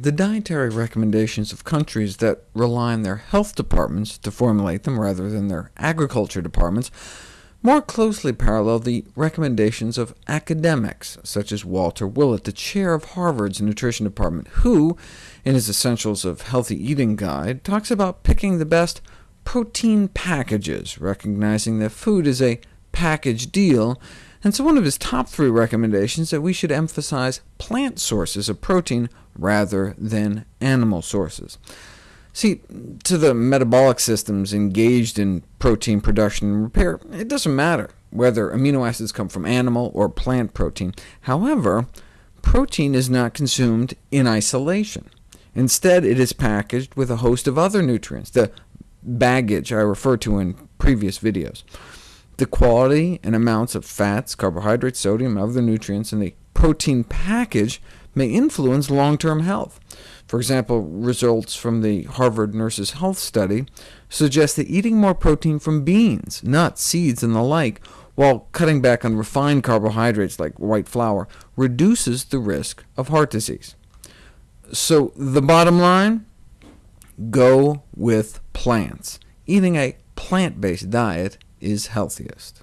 The dietary recommendations of countries that rely on their health departments to formulate them rather than their agriculture departments more closely parallel the recommendations of academics, such as Walter Willett, the chair of Harvard's nutrition department, who, in his Essentials of Healthy Eating Guide, talks about picking the best protein packages, recognizing that food is a package deal, and so one of his top three recommendations is that we should emphasize plant sources of protein rather than animal sources. See, to the metabolic systems engaged in protein production and repair, it doesn't matter whether amino acids come from animal or plant protein. However, protein is not consumed in isolation. Instead, it is packaged with a host of other nutrients, the baggage I referred to in previous videos. The quality and amounts of fats, carbohydrates, sodium, and other nutrients in the protein package may influence long-term health. For example, results from the Harvard Nurses' Health Study suggest that eating more protein from beans, nuts, seeds, and the like, while cutting back on refined carbohydrates like white flour, reduces the risk of heart disease. So the bottom line? Go with plants. Eating a plant-based diet is healthiest.